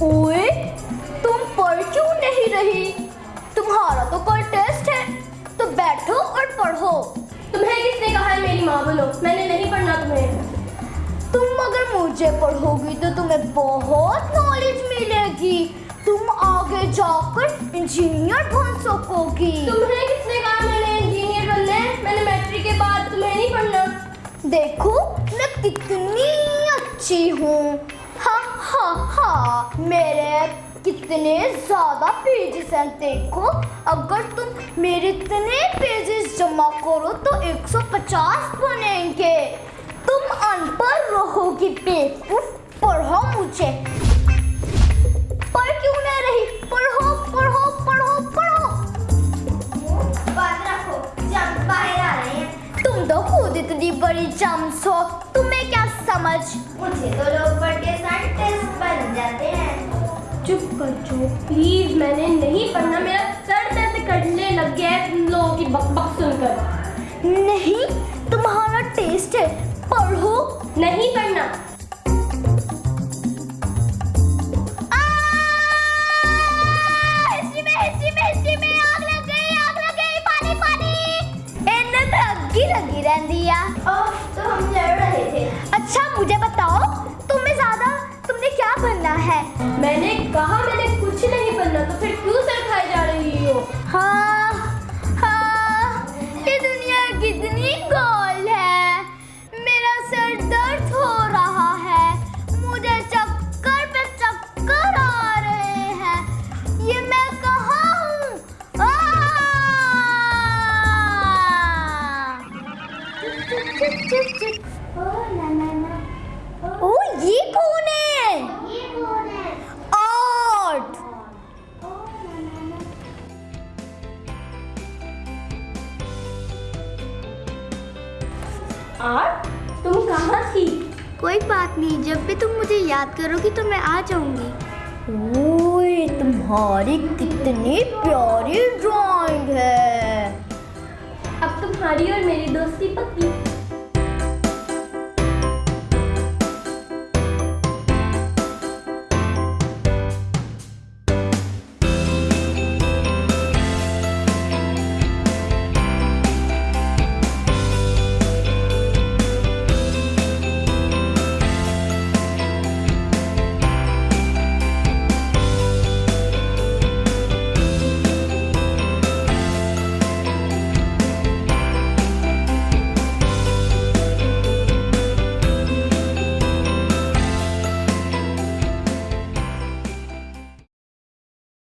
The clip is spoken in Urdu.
اوئے تم پڑھ کیوں نہیں رہی؟ تمہارا تو کوئی ٹیسٹ ہے تو بیٹھو اور پڑھو۔ تمہیں کس نے کہا ہے میری ماں بولو میں نے نہیں پڑھنا تمہیں۔ تم اگر مجھے پڑھو گی تو تمہیں بہت نالج ملے گی۔ تم آگے جا کر انجینئر بن سکو گی تمہیں کس نے کہا میں نے انجینئر بننا ہے؟ میں نے میٹرک کے بعد تمہیں نہیں پڑھنا۔ دیکھو میں کتنی اچھی ہوں۔ ہاں میرے کتنے زیادہ پیجز ہیں دیکھو اگر تم میرے اتنے پیجز جمع کرو تو ایک سو پچاس بنیں گے تم ان پڑھ رہو گی بیوقوف پڑھو مجھے پڑھ کیوں نہ رہی پڑھو پڑھو پڑھو پڑھو تم تو خود اتنی بڑی جمس ہو تمہیں کیا سمجھ مجھے تو لوگ پڑھ کے جاتے ہیں۔ چپ کر جو۔ پلیز میں نے نہیں پڑھنا میرا سر درد کرنے لگ گیا ہے تم لوگوں کی بک بک سن کر۔ نہیں تمہارا ٹیسٹ ہے۔ پڑھو۔ لگی رہتی ہے۔ اچھا مجھے بتاؤ۔ اور تم کہاں تھی؟ کوئی بات نہیں جب بھی تم مجھے یاد کرو گی تو میں آ جاؤں گی۔ اوئے تمہاری کتنی پیاری ڈرائنگ ہے۔ اب تمہاری اور میری دوستی پکی۔